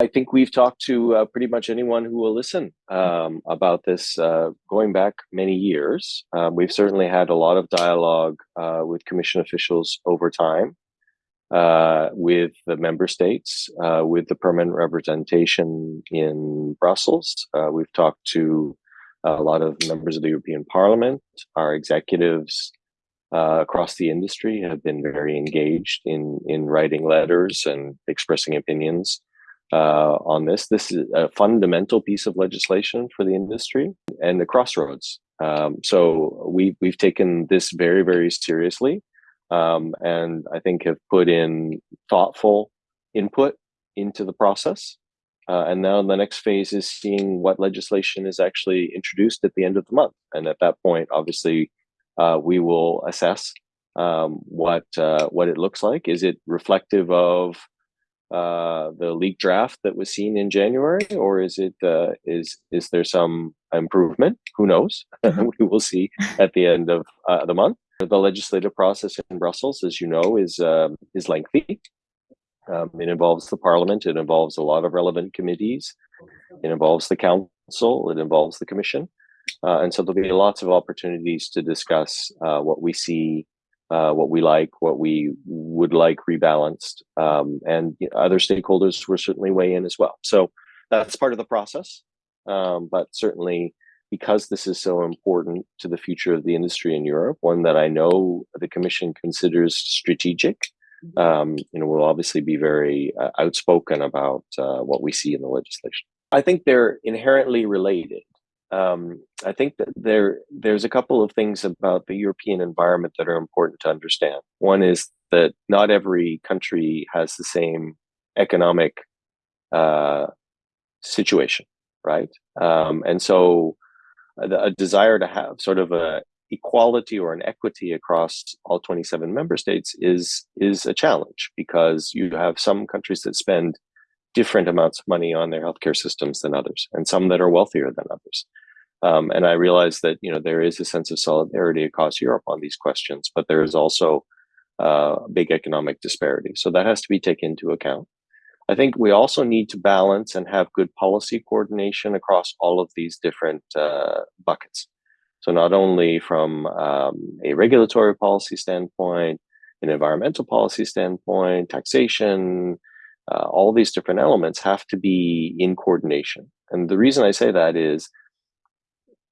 I think we've talked to uh, pretty much anyone who will listen um, about this uh, going back many years. Um, we've certainly had a lot of dialogue uh, with Commission officials over time, uh, with the member states, uh, with the permanent representation in Brussels. Uh, we've talked to a lot of members of the European Parliament, our executives across the industry have been very engaged in, in writing letters and expressing opinions uh, on this. This is a fundamental piece of legislation for the industry and the crossroads. Um, so we we've taken this very very seriously, um, and I think have put in thoughtful input into the process. Uh, and now the next phase is seeing what legislation is actually introduced at the end of the month. And at that point, obviously, uh, we will assess um, what uh, what it looks like. Is it reflective of uh, the leak draft that was seen in January, or is it uh, is is there some improvement? Who knows? Mm-hmm. we will see at the end of uh, the month. The legislative process in Brussels, as you know, is um, is lengthy. Um, it involves the Parliament. It involves a lot of relevant committees. It involves the Council. It involves the Commission, uh, and so there'll be lots of opportunities to discuss uh, what we see uh, what we like, what we would like rebalanced, um, and you know, other stakeholders will certainly weigh in as well. So that's part of the process, um, but certainly because this is so important to the future of the industry in Europe, one that I know the Commission considers strategic, mm-hmm. um, you know, we'll obviously be very uh, outspoken about uh, what we see in the legislation. I think they're inherently related um, I think that there there's a couple of things about the European environment that are important to understand. One is that not every country has the same economic uh, situation, right? Um, and so a, a, desire to have sort of a equality or an equity across all 27 member states is is a challenge because you have some countries that spend different amounts of money on their healthcare systems than others, and some that are wealthier than others. Um, and I realize that you know there is a sense of solidarity across Europe on these questions, but there is also uh, big economic disparity. So that has to be taken into account. I think we also need to balance and have good policy coordination across all of these different uh, buckets. So not only from um, a regulatory policy standpoint, an environmental policy standpoint, taxation, uh, all these different elements have to be in coordination. And the reason I say that is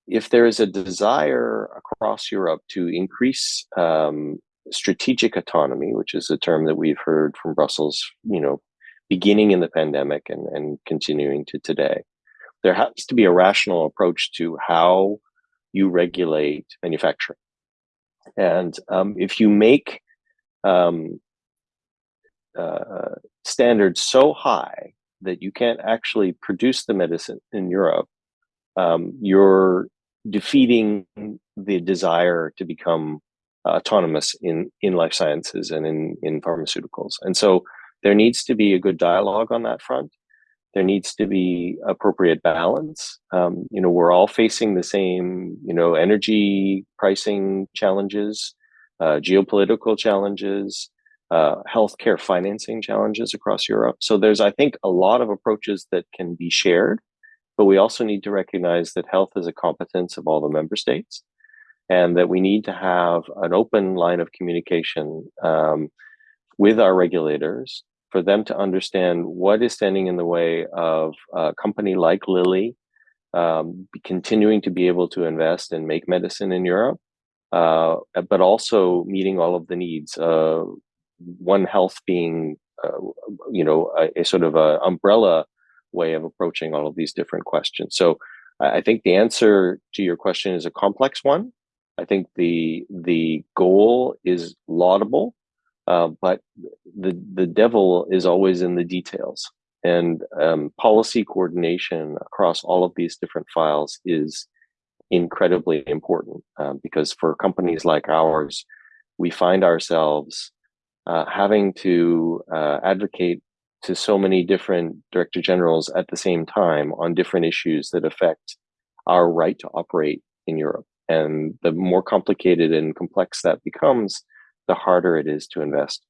if there is a desire across Europe to increase um, strategic autonomy, which is a term that we've heard from Brussels, you know, beginning in the pandemic and, and continuing to today, there has to be a rational approach to how you regulate manufacturing. And um, if you make um, uh, standards so high that you can't actually produce the medicine in Europe, um, you're defeating the desire to become autonomous in in life sciences and in in pharmaceuticals. And so there needs to be a good dialogue on that front. There needs to be appropriate balance. Um, you know, we're all facing the same, you know, energy pricing challenges, uh, geopolitical challenges, uh, healthcare financing challenges across Europe. So there's, I think, a lot of approaches that can be shared but we also need to recognize that health is a competence of all the member states and that we need to have an open line of communication um, with our regulators for them to understand what is standing in the way of a company like Lilly um, continuing to be able to invest and make medicine in Europe, uh, but also meeting all of the needs. Uh, One Health being, uh, you know, a, a, sort of a umbrella way of approaching all of these different questions. So I think the answer to your question is a complex one. I think the the goal is laudable, uh, but the the devil is always in the details. And um, policy coordination across all of these different files is incredibly important uh, because for companies like ours, we find ourselves uh, having to uh, advocate to so many different director generals at the same time on different issues that affect our right to operate in Europe. And the more complicated and complex that becomes, the harder it is to invest.